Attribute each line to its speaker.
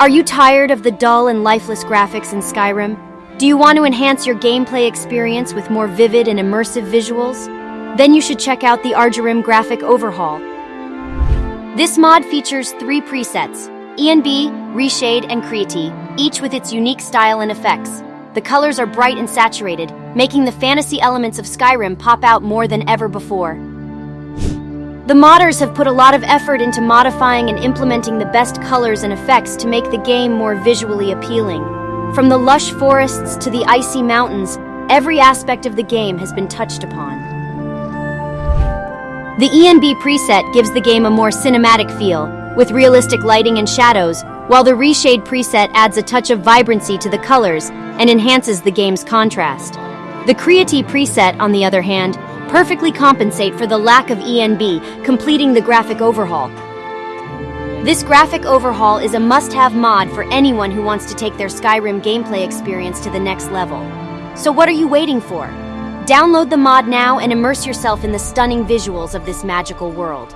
Speaker 1: Are you tired of the dull and lifeless graphics in Skyrim? Do you want to enhance your gameplay experience with more vivid and immersive visuals? Then you should check out the Argyrim Graphic Overhaul. This mod features three presets, ENB, Reshade, and Creatine, each with its unique style and effects. The colors are bright and saturated, making the fantasy elements of Skyrim pop out more than ever before. The modders have put a lot of effort into modifying and implementing the best colors and effects to make the game more visually appealing. From the lush forests to the icy mountains, every aspect of the game has been touched upon. The ENB preset gives the game a more cinematic feel, with realistic lighting and shadows, while the Reshade preset adds a touch of vibrancy to the colors and enhances the game's contrast. The Creatine preset, on the other hand, perfectly compensate for the lack of ENB, completing the graphic overhaul. This graphic overhaul is a must-have mod for anyone who wants to take their Skyrim gameplay experience to the next level. So what are you waiting for? Download the mod now and immerse yourself in the stunning visuals of this magical world.